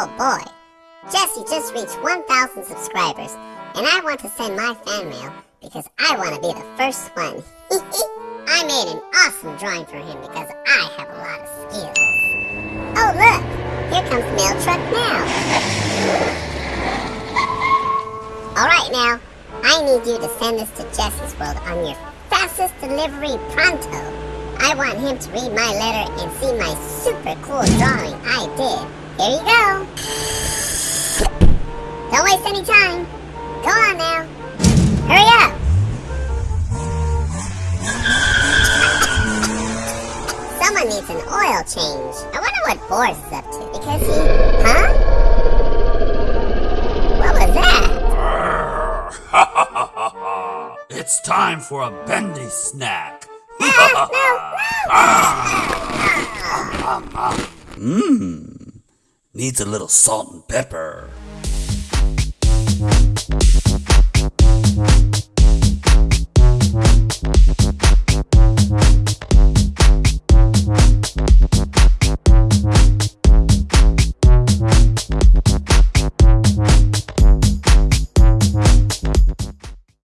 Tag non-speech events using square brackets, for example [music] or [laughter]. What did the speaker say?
Oh, just reached 1,000 subscribers, and I want to send my fan mail because I want to be the first one. [laughs] I made an awesome drawing for him because I have a lot of skills. Oh look, here comes mail truck now. Alright now, I need you to send this to Jesse's World on your fastest delivery pronto. I want him to read my letter and see my super cool drawing I did. Here you go. Don't waste any time. Go on now. Hurry up. Someone needs an oil change. I wonder what Boris is up to because he... Huh? What was that? [laughs] it's time for a bendy snack. Ah, [laughs] [laughs] Mmm. Needs a little salt and pepper.